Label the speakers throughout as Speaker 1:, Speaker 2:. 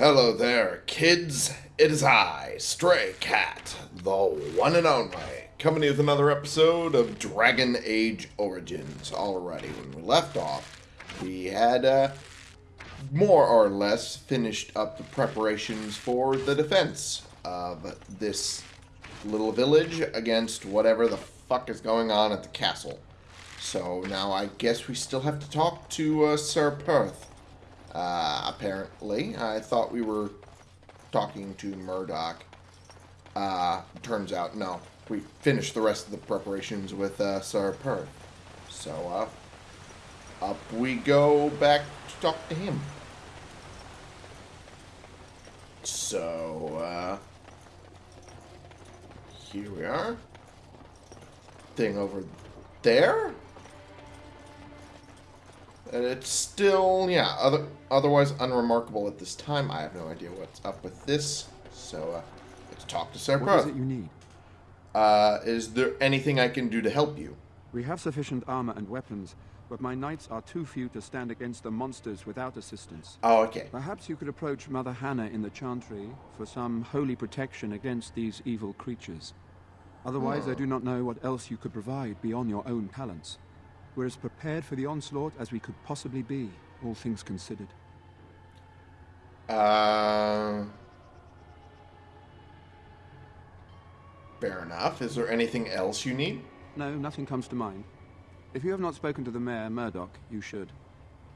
Speaker 1: Hello there, kids. It is I, Stray Cat, the one and only, coming to you with another episode of Dragon Age Origins. Alrighty, when we left off, we had uh, more or less finished up the preparations for the defense of this little village against whatever the fuck is going on at the castle. So now I guess we still have to talk to uh, Sir Perth. Uh, apparently, I thought we were talking to Murdoch. Uh, turns out, no. We finished the rest of the preparations with uh, Sir Perth. So, uh, up we go back to talk to him. So, uh, here we are. Thing over there? And it's still, yeah, other, otherwise unremarkable at this time. I have no idea what's up with this. So, uh, let's talk to Sir
Speaker 2: What is it you need?
Speaker 1: Uh, is there anything I can do to help you?
Speaker 2: We have sufficient armor and weapons, but my knights are too few to stand against the monsters without assistance.
Speaker 1: Oh, okay.
Speaker 2: Perhaps you could approach Mother Hannah in the Chantry for some holy protection against these evil creatures. Otherwise, I do not know what else you could provide beyond your own talents. We're as prepared for the onslaught as we could possibly be, all things considered.
Speaker 1: Uh, fair enough. Is there anything else you need?
Speaker 2: No, nothing comes to mind. If you have not spoken to the mayor, Murdoch, you should.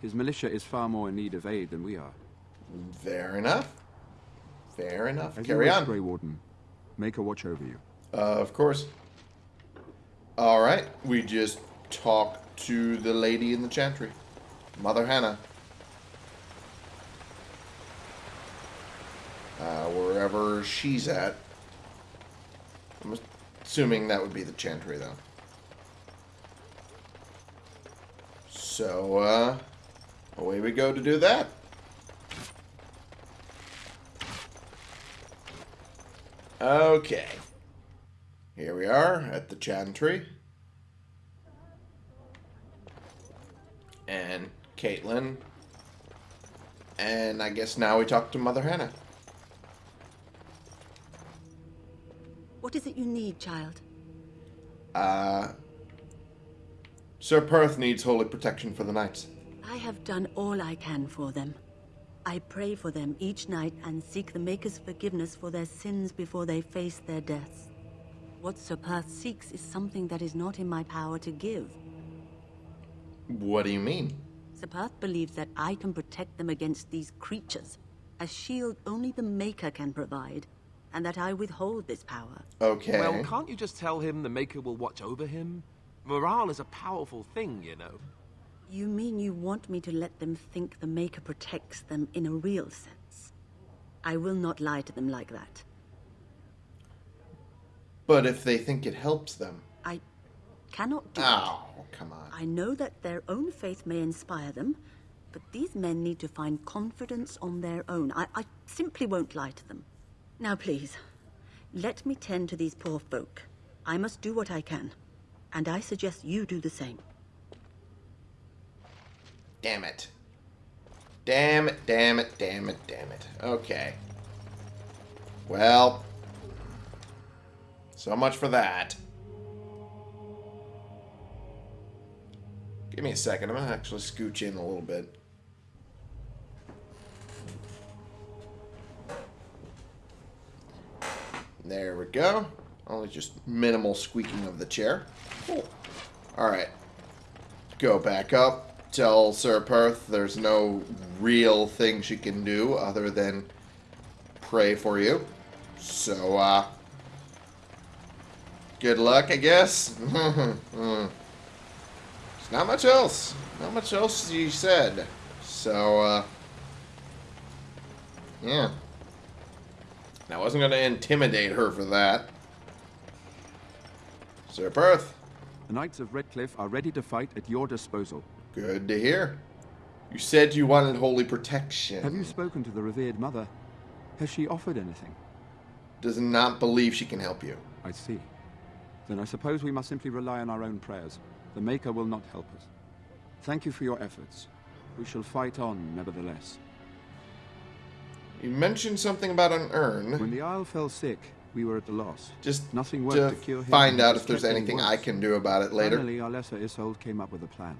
Speaker 2: His militia is far more in need of aid than we are.
Speaker 1: Fair enough. Fair enough.
Speaker 2: As
Speaker 1: Carry on.
Speaker 2: Grey Warden. Maker watch over you.
Speaker 1: Uh, of course. All right. We just talk to the lady in the chantry, Mother Hannah. Uh, wherever she's at. I'm assuming that would be the chantry, though. So, uh, away we go to do that. Okay. Here we are at the chantry. And Kaitlyn. And I guess now we talk to Mother Hannah.
Speaker 3: What is it you need, child?
Speaker 1: Uh, Sir Perth needs holy protection for the knights.
Speaker 3: I have done all I can for them. I pray for them each night and seek the Maker's forgiveness for their sins before they face their deaths. What Sir Perth seeks is something that is not in my power to give.
Speaker 1: What do you mean?
Speaker 3: Sir Perth believes that I can protect them against these creatures, a shield only the Maker can provide, and that I withhold this power.
Speaker 1: Okay.
Speaker 4: Well, can't you just tell him the Maker will watch over him? Morale is a powerful thing, you know.
Speaker 3: You mean you want me to let them think the Maker protects them in a real sense? I will not lie to them like that.
Speaker 1: but if they think it helps them.
Speaker 3: I cannot do it.
Speaker 1: Oh, come on.
Speaker 3: I know that their own faith may inspire them, but these men need to find confidence on their own. I, I simply won't lie to them. Now, please, let me tend to these poor folk. I must do what I can, and I suggest you do the same.
Speaker 1: Damn it. Damn it, damn it, damn it, damn it. Okay. Well, so much for that. Give me a second. I'm going to actually scooch in a little bit. There we go. Only just minimal squeaking of the chair. Cool. Alright. Go back up. Tell Sir Perth there's no real thing she can do other than pray for you. So, uh... Good luck, I guess. There's not much else. Not much else she said. So, uh... Yeah. I wasn't going to intimidate her for that. Sir Perth,
Speaker 2: The Knights of Redcliffe are ready to fight at your disposal.
Speaker 1: good to hear. You said you wanted holy protection.
Speaker 2: Have you spoken to the revered mother? Has she offered anything?
Speaker 1: Does not believe she can help you.
Speaker 2: I see. Then I suppose we must simply rely on our own prayers. The Maker will not help us. Thank you for your efforts. We shall fight on, nevertheless.
Speaker 1: You mentioned something about an urn.
Speaker 2: When the Arl fell sick, we were at a loss.
Speaker 1: Just
Speaker 2: Nothing worked
Speaker 1: to
Speaker 2: to cure him.
Speaker 1: find out if there's anything
Speaker 2: worse.
Speaker 1: I can do about it later.
Speaker 2: Finally, our Arlessa Isolde came up with a plan.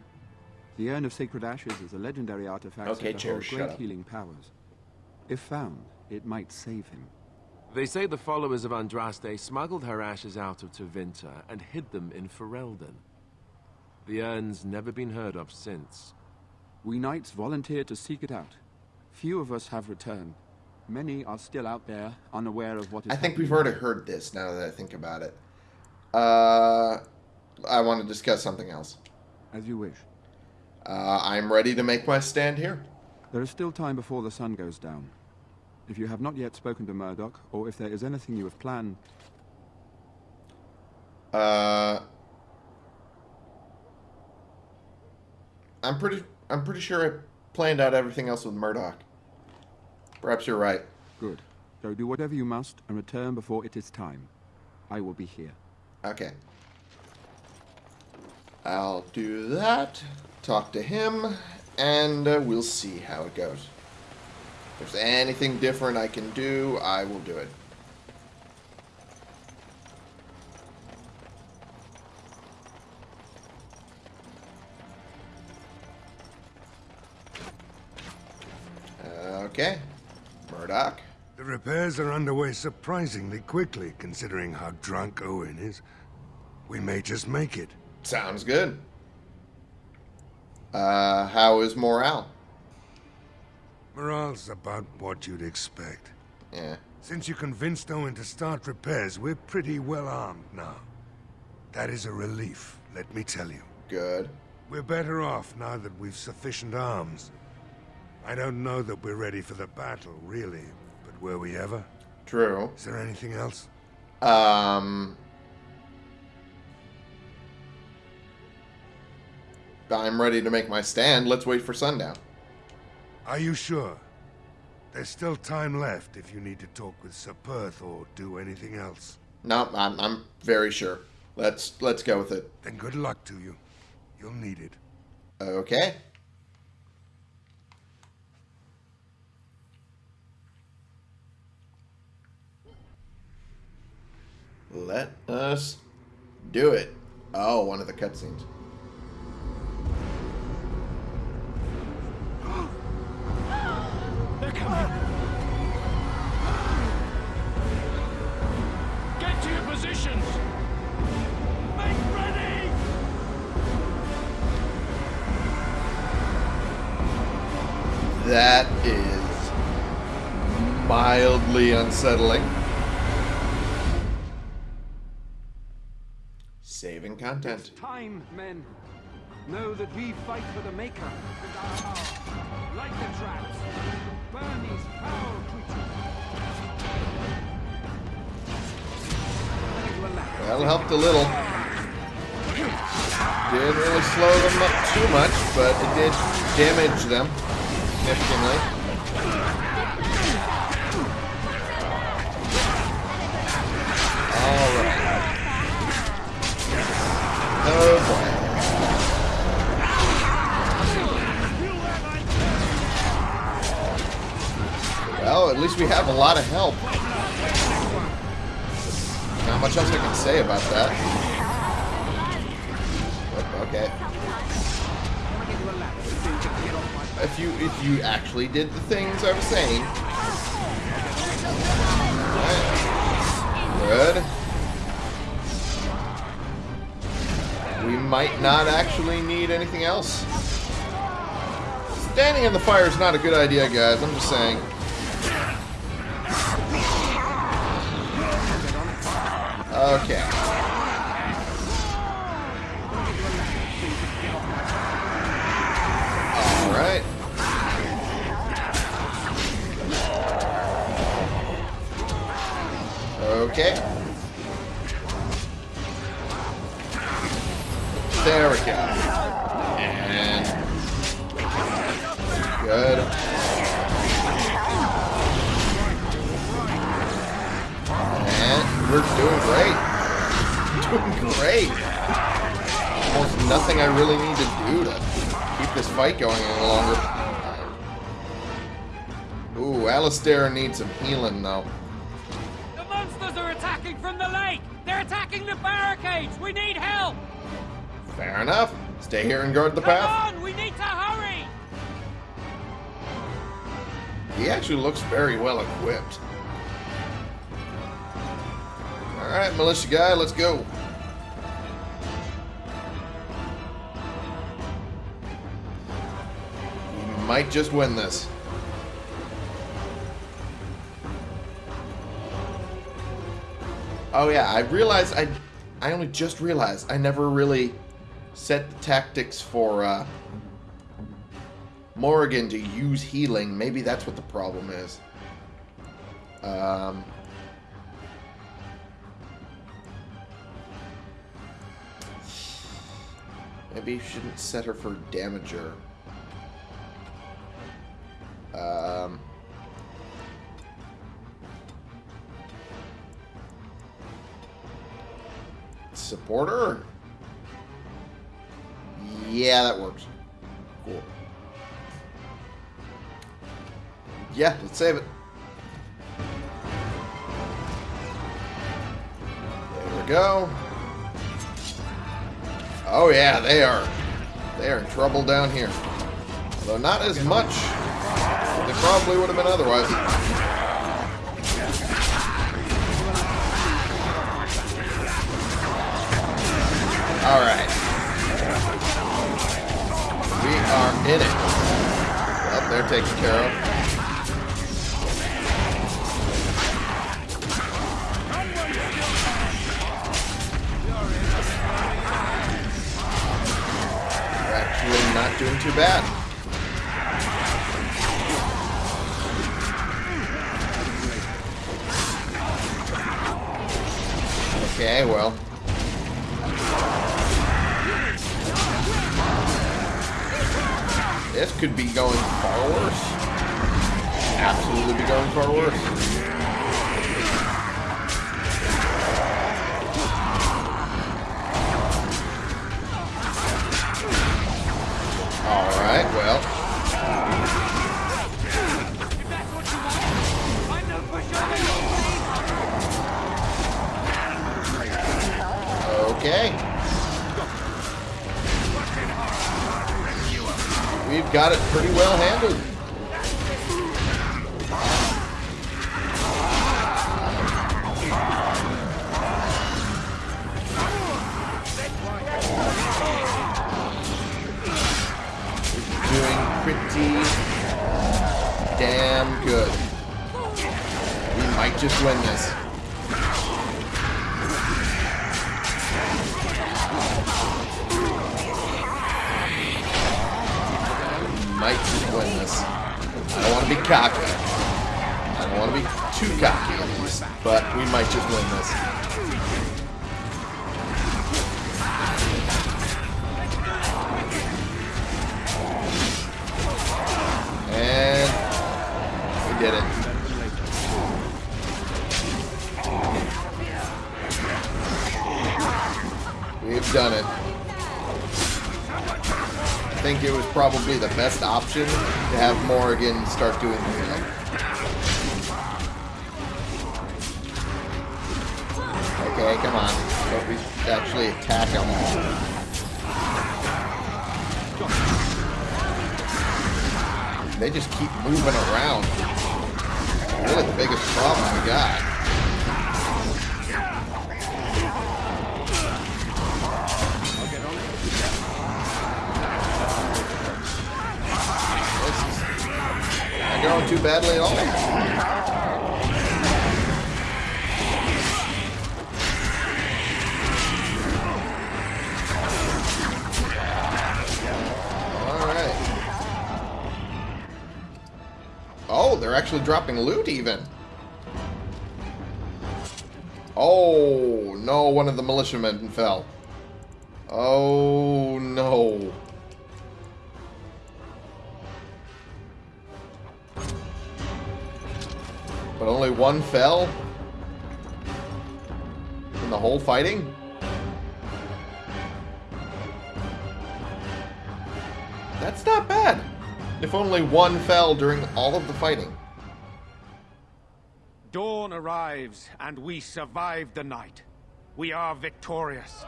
Speaker 2: The Urn of Sacred Ashes is a legendary artifact
Speaker 1: Okay,
Speaker 2: said to
Speaker 1: Chair,
Speaker 2: hold
Speaker 1: shut
Speaker 2: great
Speaker 1: up.
Speaker 2: healing powers. If found, it might save him.
Speaker 4: They say the followers of Andraste smuggled her ashes out of Tevinter and hid them in Ferelden. The urn's never been heard of since.
Speaker 2: We knights volunteered to seek it out. Few of us have returned. Many are still out there, unaware of what is
Speaker 1: I think we've already heard this now that I think about it. Uh, I want to discuss something else.
Speaker 2: As you wish.
Speaker 1: Uh, I'm ready to make my stand here.
Speaker 2: There is still time before the sun goes down. If you have not yet spoken to Murdoch, or if there is anything you have planned,
Speaker 1: Uh, I'm pretty. I'm pretty sure I planned out everything else with Murdoch. Perhaps you're right.
Speaker 2: good. So do whatever you must and return before it is time. I will be here.
Speaker 1: Okay. I'll do that. Talk to him, and uh, we'll see how it goes. If there's anything different I can do, I will do it. Okay. Murdoch.
Speaker 5: The repairs are underway surprisingly quickly, considering how drunk Owen is. We may just make it.
Speaker 1: Sounds good. Uh, how is morale?
Speaker 5: Morale's about what you'd expect.
Speaker 1: Yeah.
Speaker 5: Since you convinced Owen to start repairs, we're pretty well armed now. That is a relief, let me tell you.
Speaker 1: Good.
Speaker 5: We're better off now that we've sufficient arms. I don't know that we're ready for the battle, really, but were we ever?
Speaker 1: True.
Speaker 5: Is there anything else?
Speaker 1: Um, I'm ready to make my stand. Let's wait for sundown.
Speaker 5: Are you sure? There's still time left if you need to talk with Sir Perth or do anything else.
Speaker 1: No, I'm, I'm very sure. Let's let's go with it.
Speaker 5: Then good luck to you. You'll need it.
Speaker 1: Okay. Let us do it. Oh, one of the cutscenes.
Speaker 6: They're coming. Get to your positions. Make ready.
Speaker 1: That is mildly unsettling. Content.
Speaker 2: Time, men. Know that we fight for the Maker and our power. Light the traps. Burn these foul creatures.
Speaker 1: It helped a little. Didn't really slow them up too much, but it did damage them significantly. Oh boy. Well, at least we have a lot of help. Not much else I can say about that. But, okay. If you if you actually did the things I was saying. Good. We might not actually need anything else. Standing in the fire is not a good idea, guys. I'm just saying. Okay. Nothing I really need to do to keep this fight going any longer. Ooh, Alistair needs some healing, though.
Speaker 6: The monsters are attacking from the lake! They're attacking the barricades! We need help!
Speaker 1: Fair enough. Stay here and guard the
Speaker 6: Come
Speaker 1: path.
Speaker 6: on! We need to hurry!
Speaker 1: He actually looks very well equipped. Alright, militia guy, let's go. Might just win this. Oh yeah, I realized I I only just realized I never really set the tactics for uh Morrigan to use healing. Maybe that's what the problem is. Um, maybe you shouldn't set her for damager. Um, supporter? Yeah, that works. Cool. Yeah, let's save it. There we go. Oh yeah, they are. They are in trouble down here. Though not as much probably would have been otherwise. Alright. We are in it. Well, they're taken care of. Actually not doing too bad. Okay, well. This could be going far worse. Absolutely be going far worse. Probably the best option to have Morrigan start doing healing. Okay, come on. We actually attack him. They just keep moving around. Dropping loot even. Oh, no, one of the militiamen fell. Oh, no. But only one fell? In the whole fighting? That's not bad. If only one fell during all of the fighting.
Speaker 7: Dawn arrives, and we survive the night. We are victorious.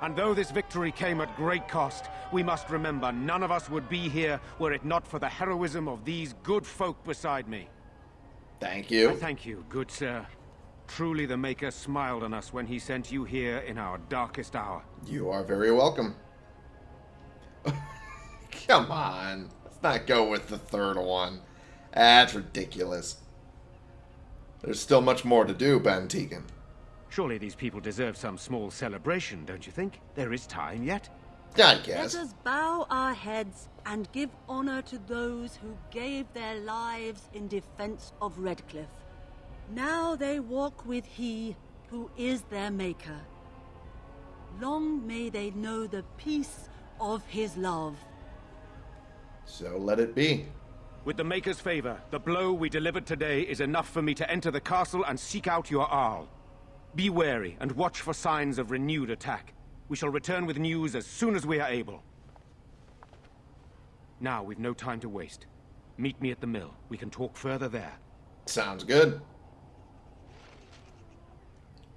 Speaker 7: And though this victory came at great cost, we must remember none of us would be here were it not for the heroism of these good folk beside me.
Speaker 1: Thank
Speaker 7: I
Speaker 1: you.
Speaker 7: thank you, good sir. Truly the Maker smiled on us when he sent you here in our darkest hour.
Speaker 1: You are very welcome. Come on. Let's not go with the third one. That's ridiculous. There's still much more to do, Bann Teagan.
Speaker 7: Surely these people deserve some small celebration, don't you think? There is time yet.
Speaker 1: I guess.
Speaker 3: Let us bow our heads and give honor to those who gave their lives in defense of Redcliffe. Now they walk with He who is their Maker. Long may they know the peace of His love.
Speaker 1: So let it be.
Speaker 7: With the Maker's favor, the blow we delivered today is enough for me to enter the castle and seek out your Arl. Be wary and watch for signs of renewed attack. We shall return with news as soon as we are able. Now, we've no time to waste. Meet me at the mill. We can talk further there.
Speaker 1: Sounds good.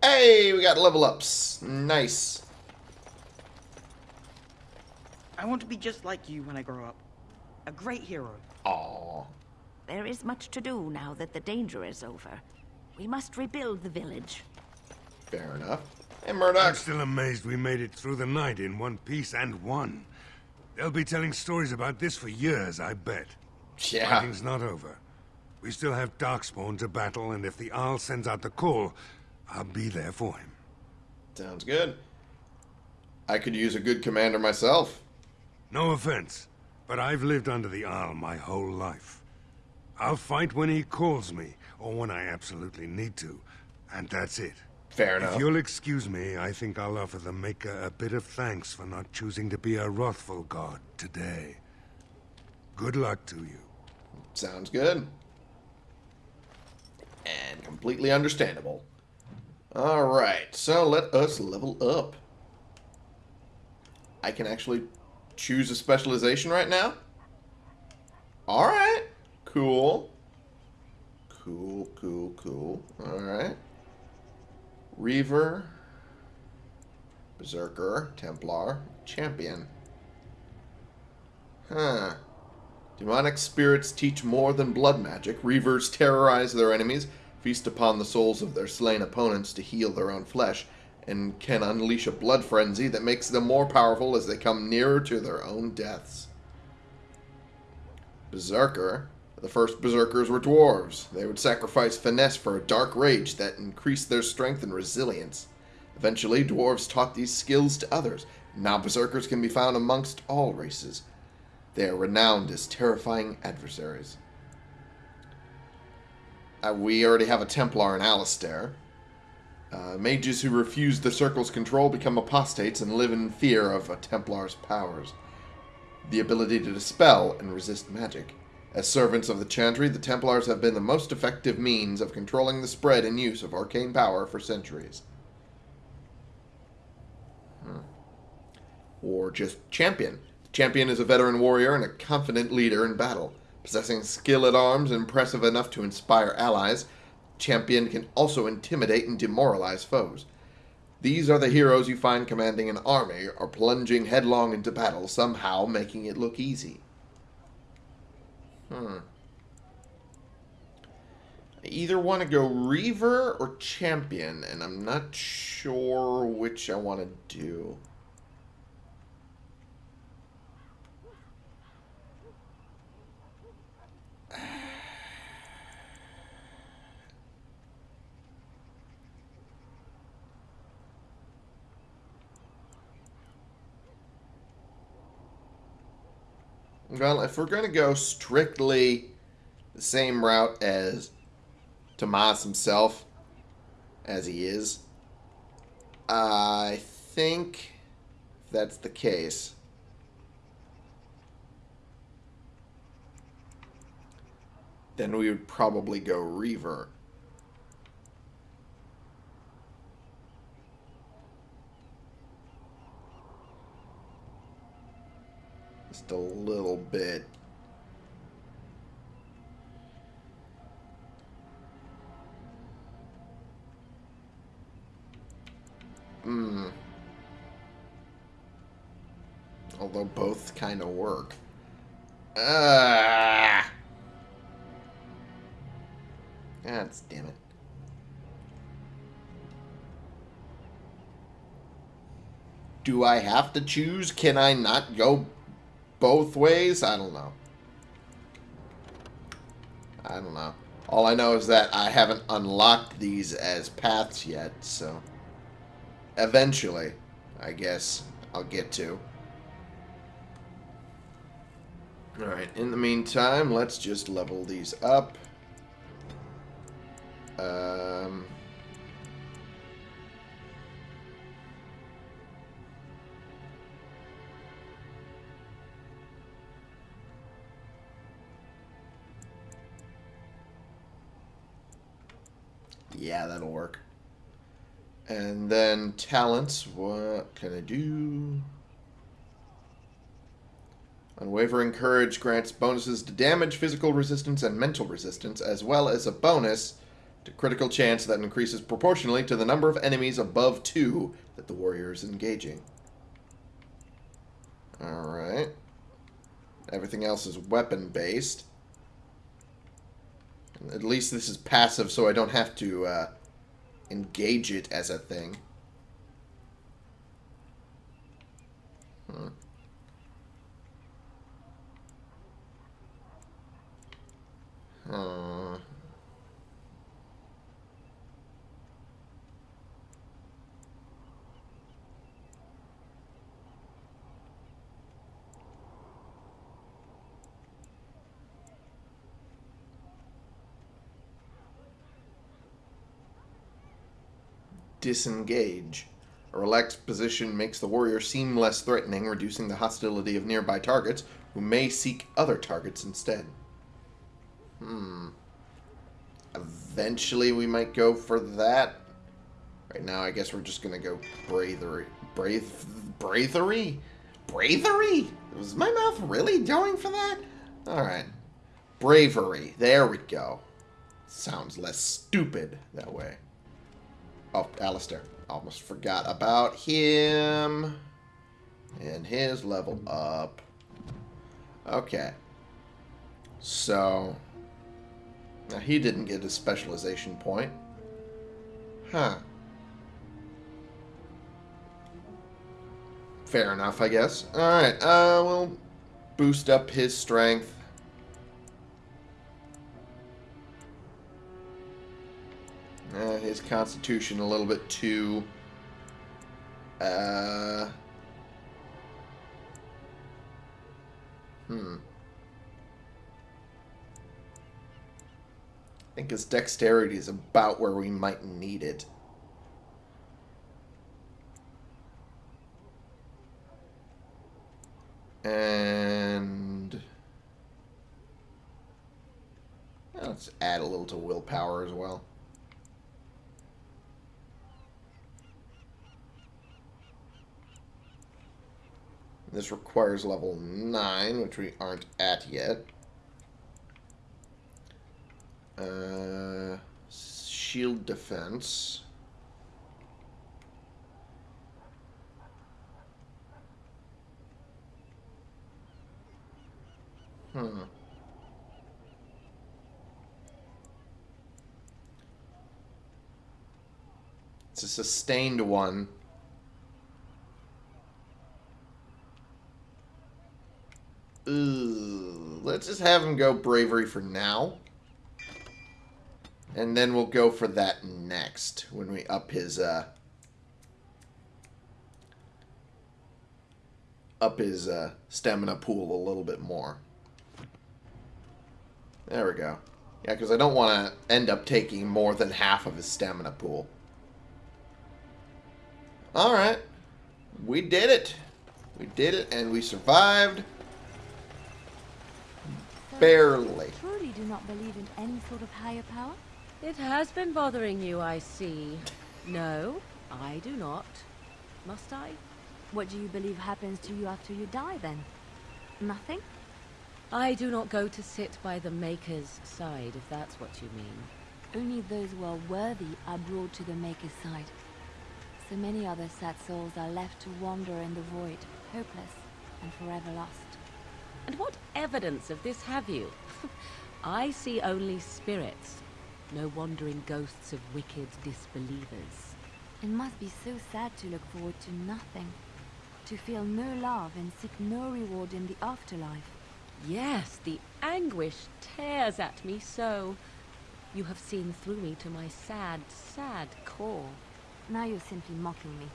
Speaker 1: Hey, we got level ups. Nice.
Speaker 8: I want to be just like you when I grow up. A great hero.
Speaker 1: Aw.
Speaker 9: There is much to do now that the danger is over. We must rebuild the village.
Speaker 1: Fair enough. Hey, Murdoch.
Speaker 5: I'm still amazed we made it through the night in one piece and won. They'll be telling stories about this for years, I bet.
Speaker 1: Yeah.
Speaker 5: Fighting's not over. We still have Darkspawn to battle, and if the Arl sends out the call, I'll be there for him.
Speaker 1: Sounds good. I could use a good commander myself.
Speaker 5: No offense, but I've lived under the Arl my whole life. I'll fight when he calls me, or when I absolutely need to, and that's it.
Speaker 1: Fair enough.
Speaker 5: If you'll excuse me, I think I'll offer the Maker a bit of thanks for not choosing to be a wrathful god today. Good luck to you.
Speaker 1: Sounds good. And completely understandable. Alright, so let us level up. I can actually choose a specialization right now? Alright. Cool. Cool, cool, cool. Alright. Reaver. Berserker. Templar. Champion. Huh. Demonic spirits teach more than blood magic. Reavers terrorize their enemies, feast upon the souls of their slain opponents to heal their own flesh, and can unleash a blood frenzy that makes them more powerful as they come nearer to their own deaths. Berserker. The first berserkers were dwarves. They would sacrifice finesse for a dark rage that increased their strength and resilience. Eventually, dwarves taught these skills to others. Now berserkers can be found amongst all races. They are renowned as terrifying adversaries. Uh, we already have a Templar in Alistair. Uh, mages who refuse the Circle's control become apostates and live in fear of a Templar's powers. The ability to dispel and resist magic. As servants of the Chantry, the Templars have been the most effective means of controlling the spread and use of arcane power for centuries. or just champion. The Champion is a veteran warrior and a confident leader in battle. Possessing skill at arms impressive enough to inspire allies, Champion can also intimidate and demoralize foes. These are the heroes you find commanding an army or plunging headlong into battle, somehow making it look easy. Hmm. I either want to go Reaver or Champion, and I'm not sure which I want to do. Well, if we're going to go strictly the same route as Tomas himself, as he is, I think that's the case, then we would probably go Reaver. just a little bit. Hmm. Although both kind of work. Ah! That's damn it. Do I have to choose? Can I not go both ways? I don't know. I don't know. All I know is that I haven't unlocked these as paths yet, so... Eventually, I guess, I'll get to. Alright, in the meantime, let's just level these up. Um... Yeah, that'll work. And then talents, what can I do? Unwavering Courage grants bonuses to damage, physical resistance, and mental resistance, as well as a bonus to critical chance that increases proportionally to the number of enemies above two that the warrior is engaging. Alright. Everything else is weapon-based. At least this is passive, so I don't have to uh, engage it as a thing. Disengage. A relaxed position makes the warrior seem less threatening, reducing the hostility of nearby targets, who may seek other targets instead. Hmm. Eventually we might go for that. Right now, I guess we're just gonna go bravery. Brave... Bravery? Bravery? Was my mouth really going for that? Alright. Bravery. There we go. Sounds less stupid that way. Oh, Alistair. Almost forgot about him. And his level up. Okay. So... Now, he didn't get a specialization point. Huh. Fair enough, I guess. Alright, uh, we'll boost up his strength. Uh, his constitution a little bit too... Uh... Hmm. I think his dexterity is about where we might need it. And... Let's add a little to willpower as well. This requires level 9, which we aren't at yet. Uh, shield defense. Hmm. It's a sustained one. Ugh. Let's just have him go bravery for now. And then we'll go for that next when we up his uh up his uh, stamina pool a little bit more. There we go. Yeah, because I don't want to end up taking more than half of his stamina pool. Alright. We did it. We did it, and we survived. Barely.
Speaker 10: Truly do not believe in any sort of higher power?
Speaker 11: It has been bothering you, I see. No, I do not. Must I?
Speaker 10: What do you believe happens to you after you die, then? Nothing?
Speaker 11: I do not go to sit by the Maker's side, if that's what you mean.
Speaker 10: Only those who are worthy are brought to the Maker's side. So many other sad souls are left to wander in the void, hopeless. and forever lost.
Speaker 11: And what evidence of this have you? I see only spirits, no wandering ghosts of wicked disbelievers.
Speaker 10: It must be so sad to look forward to nothing. To feel no love and seek no reward in the afterlife.
Speaker 11: Yes, the anguish tears at me so. You have seen through me to my sad, sad core.
Speaker 10: Now you're simply mocking me.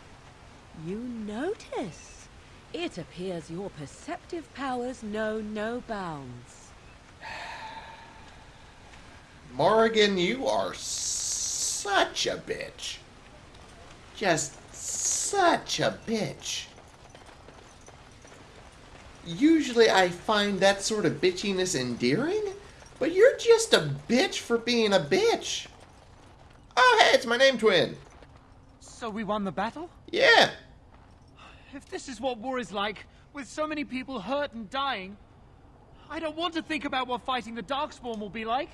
Speaker 11: You notice. It appears your perceptive powers know no bounds.
Speaker 1: Morrigan, you are such a bitch. Just such a bitch. Usually I find that sort of bitchiness endearing, but you're just a bitch for being a bitch. Oh, hey, it's my name twin.
Speaker 6: So we won the battle?
Speaker 1: Yeah.
Speaker 6: If this is what war is like, with so many people hurt and dying, I don't want to think about what fighting the Darkspawn will be like.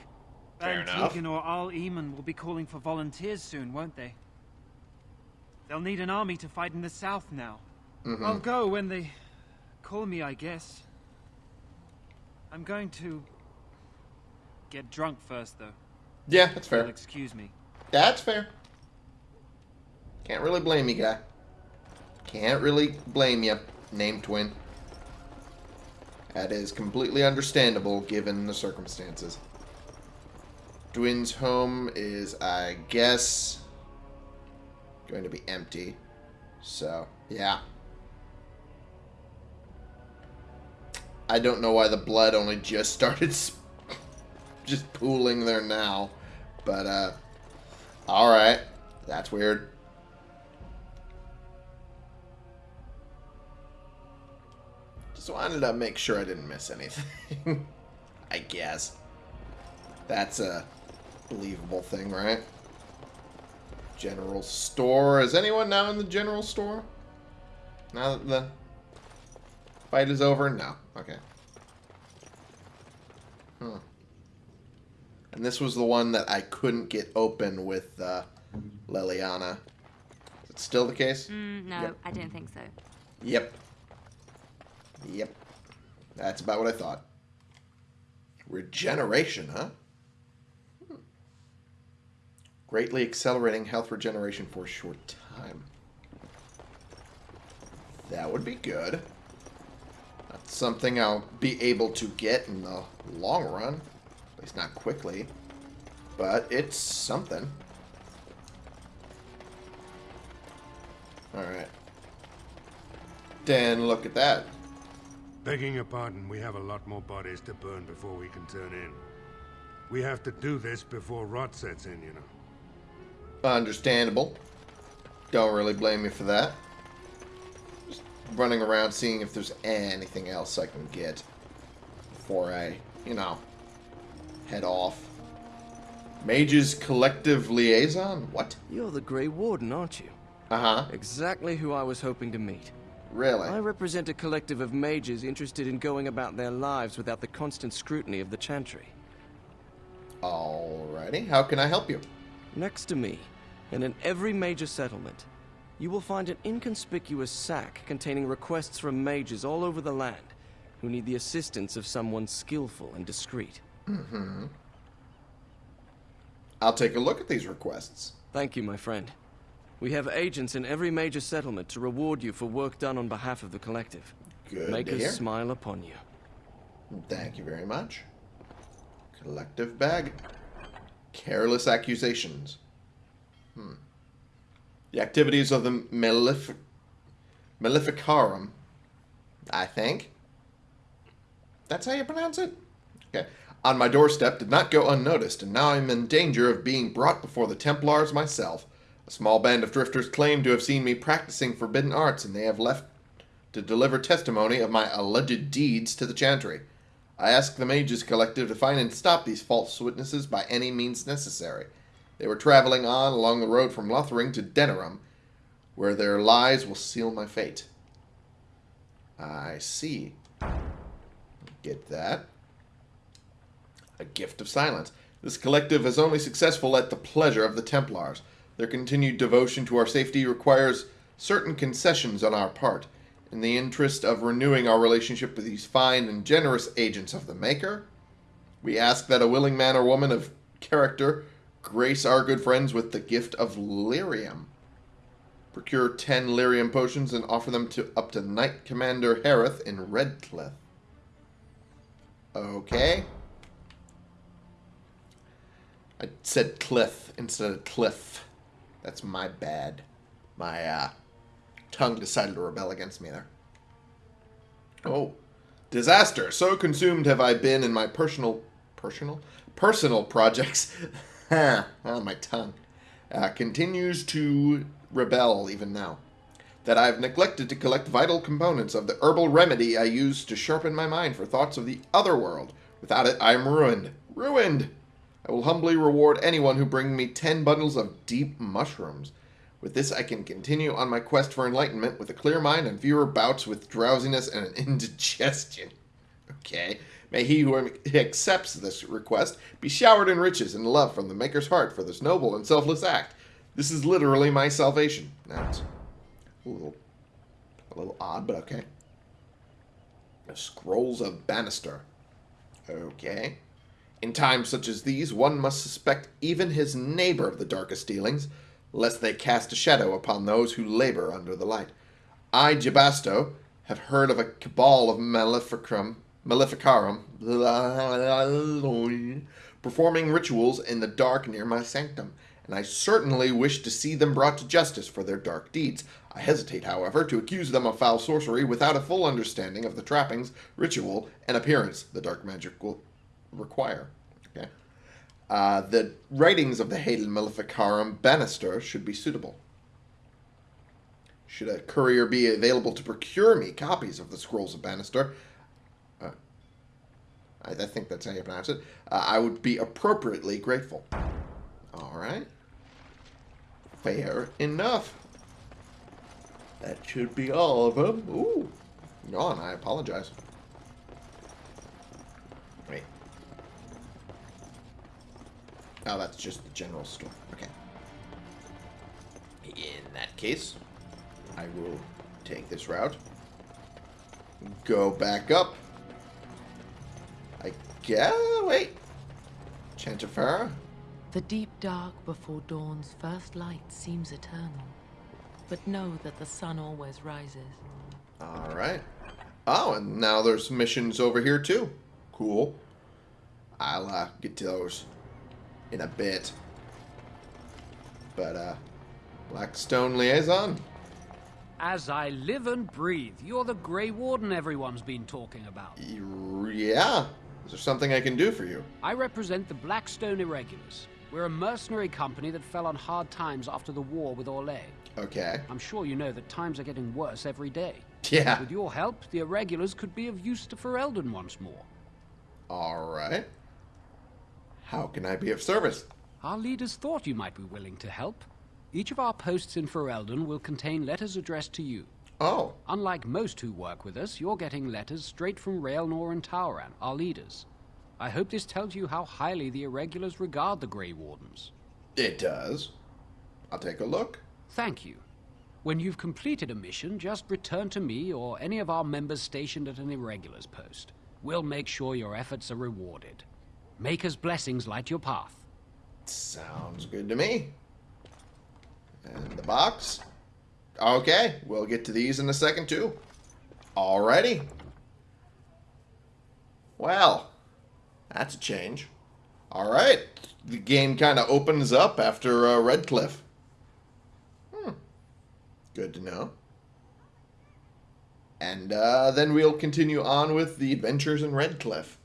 Speaker 1: Fair
Speaker 6: and
Speaker 1: enough.
Speaker 6: Teagan or Arl Eamon will be calling for volunteers soon, won't they? They'll need an army to fight in the south now.
Speaker 1: Mhm.
Speaker 6: I'll go when they call me, I guess. I'm going to get drunk first, though.
Speaker 1: Yeah, that's fair.
Speaker 6: You'll excuse me.
Speaker 1: That's fair. Can't really blame you, guy. Can't really blame you, name twin. That is completely understandable given the circumstances. Twin's home is, I guess, going to be empty. So, yeah. I don't know why the blood only just started just pooling there now. But, uh, alright. That's weird. Just wanted to make sure I didn't miss anything. I guess. That's a believable thing, right? General store. Is anyone now in the general store? Now that the fight is over? No. Okay. Huh. And this was the one that I couldn't get open with uh, Leliana. Is it still the case?
Speaker 10: Mm, no,
Speaker 1: Yep.
Speaker 10: I don't think so.
Speaker 1: Yep. Yep. That's about what I thought. Regeneration, huh? Hmm. Greatly accelerating health regeneration for a short time. That would be good. That's something I'll be able to get in the long run. At least not quickly. But it's something. Alright. Then look at that.
Speaker 5: Begging your pardon, we have a lot more bodies to burn before we can turn in. We have to do this before rot sets in, you know.
Speaker 1: Understandable. Don't really blame you for that. Just running around seeing if there's anything else I can get before I, you know, head off. Mage's Collective Liaison? What?
Speaker 12: You're the Grey Warden, aren't you?
Speaker 1: Uh-huh.
Speaker 12: Exactly who I was hoping to meet.
Speaker 1: Really?
Speaker 12: I represent a collective of mages interested in going about their lives without the constant scrutiny of the Chantry.
Speaker 1: Alrighty. How can I help you?
Speaker 12: Next to me, and in every major settlement, you will find an inconspicuous sack containing requests from mages all over the land who need the assistance of someone skillful and discreet.
Speaker 1: Mm-hmm. I'll take a look at these requests.
Speaker 12: Thank you, my friend. We have agents in every major settlement to reward you for work done on behalf of the collective.
Speaker 1: Good
Speaker 12: Make us smile upon you.
Speaker 1: Thank you very much. Collective bag. Careless accusations. Hmm. The activities of the Malef Maleficarum, I think. That's how you pronounce it? Okay. On my doorstep did not go unnoticed, and now I'm in danger of being brought before the Templars myself. A small band of drifters claim to have seen me practicing forbidden arts, and they have left to deliver testimony of my alleged deeds to the Chantry. I ask the Mages Collective to find and stop these false witnesses by any means necessary. They were traveling on along the road from Lothering to Denerim, where their lies will seal my fate. I see. Get that. A gift of silence. This collective is only successful at the pleasure of the Templars. Their continued devotion to our safety requires certain concessions on our part. in the interest of renewing our relationship with these fine and generous agents of the Maker, we ask that a willing man or woman of character grace our good friends with the gift of lyrium. Procure 10 lyrium potions and offer them to up to Knight Commander Harrith in Redcliffe. Okay. I said cliff instead of cliff. That's my bad. My uh, tongue decided to rebel against me there. Oh. Disaster. So consumed have I been in my personal... Personal? Personal projects. ah, my tongue. Uh, continues to rebel even now. That I've neglected to collect vital components of the herbal remedy I use to sharpen my mind for thoughts of the other world. Without it, I am ruined. Ruined! I will humbly reward anyone who brings me ten bundles of deep mushrooms. With this, I can continue on my quest for enlightenment with a clear mind and fewer bouts with drowsiness and indigestion. Okay. May he who accepts this request be showered in riches and love from the Maker's heart for this noble and selfless act. This is literally my salvation. Now That's a little, a little odd, but okay. The Scrolls of Banastor. Okay. In times such as these, one must suspect even his neighbor of the darkest dealings, lest they cast a shadow upon those who labor under the light. I, Jabasto, have heard of a cabal of Maleficrum, Maleficarum performing rituals in the dark near my sanctum, and I certainly wish to see them brought to justice for their dark deeds. I hesitate, however, to accuse them of foul sorcery without a full understanding of the trappings, ritual, and appearance the dark magic will require. Okay. Uh, the writings of the Hated Maleficarum Banastor should be suitable. Should a courier be available to procure me copies of the Scrolls of Banastor, uh, I, I, think that's how you pronounce it, uh, I would be appropriately grateful. Alright. Fair enough. That should be all of them. Ooh. Yawn, I apologize. Wait. Oh, that's just the general store. Okay. In that case, I will take this route. Go back up. I guess. Wait. Chantifera?
Speaker 11: The deep dark before dawn's first light seems eternal. But know that the sun always rises.
Speaker 1: Alright. Oh, and now there's missions over here too. Cool. I'll uh, get to those in a bit. But, uh, Blackstone Liaison?
Speaker 13: As I live and breathe, you're the Grey Warden everyone's been talking about.
Speaker 1: Yeah. Is there something I can do for you?
Speaker 13: I represent the Blackstone Irregulars. We're a mercenary company that fell on hard times after the war with Orlais.
Speaker 1: Okay.
Speaker 13: I'm sure you know that times are getting worse every day.
Speaker 1: Yeah.
Speaker 13: With your help, the Irregulars could be of use to Ferelden once more.
Speaker 1: Alright. How can I be of service?
Speaker 13: Our leaders thought you might be willing to help. Each of our posts in Ferelden will contain letters addressed to you.
Speaker 1: Oh.
Speaker 13: Unlike most who work with us, you're getting letters straight from Raelnor and Tauran, our leaders. I hope this tells you how highly the Irregulars regard the Grey Wardens.
Speaker 1: It does. I'll take a look.
Speaker 13: Thank you. When you've completed a mission, just return to me or any of our members stationed at an Irregulars post. We'll make sure your efforts are rewarded. Maker's blessings light your path.
Speaker 1: Sounds good to me. And the box? Okay, we'll get to these in a second too. Alrighty. Well, that's a change. Alright, the game kind of opens up after uh, Redcliffe. Hmm. Good to know. And uh, then we'll continue on with the adventures in Redcliffe.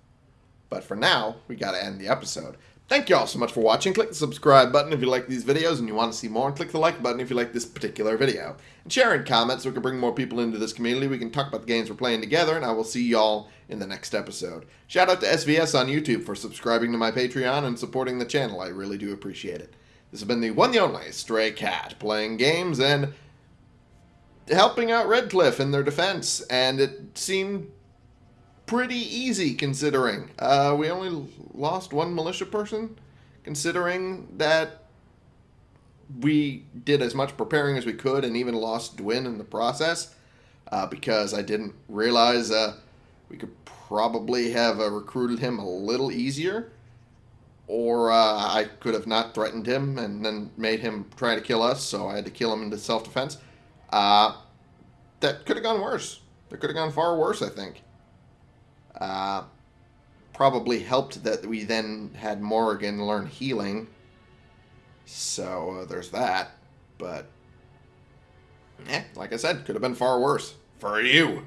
Speaker 1: But for now, we gotta end the episode. Thank you all so much for watching. Click the subscribe button if you like these videos and you want to see more. And click the like button if you like this particular video. And share and comment so we can bring more people into this community. We can talk about the games we're playing together. And I will see y'all in the next episode. Shout out to SVS on YouTube for subscribing to my Patreon and supporting the channel. I really do appreciate it. This has been the one the only Stray Cat playing games and helping out Redcliffe in their defense. And it seemed pretty easy considering. Uh, we only lost one militia person, considering that we did as much preparing as we could and even lost Dwyn in the process. uh, because I didn't realize uh, we could probably have uh, recruited him a little easier, or uh, I could have not threatened him and then made him try to kill us, so I had to kill him into self-defense. Uh, that could have gone worse. That could have gone far worse, I think. Uh, probably helped that we then had Morrigan learn healing. So uh, there's that. But, eh, like I said, could have been far worse. For you.